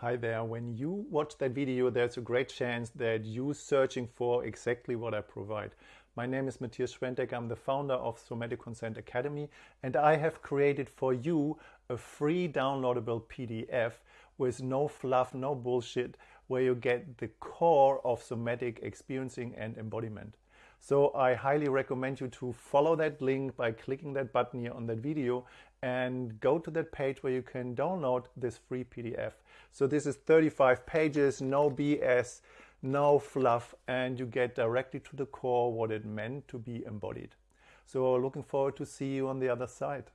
Hi there. When you watch that video, there's a great chance that you're searching for exactly what I provide. My name is Matthias Schwentek. I'm the founder of Somatic Consent Academy, and I have created for you a free downloadable PDF with no fluff, no bullshit, where you get the core of somatic experiencing and embodiment. So I highly recommend you to follow that link by clicking that button here on that video and go to that page where you can download this free PDF. So this is 35 pages, no BS, no fluff, and you get directly to the core what it meant to be embodied. So looking forward to see you on the other side.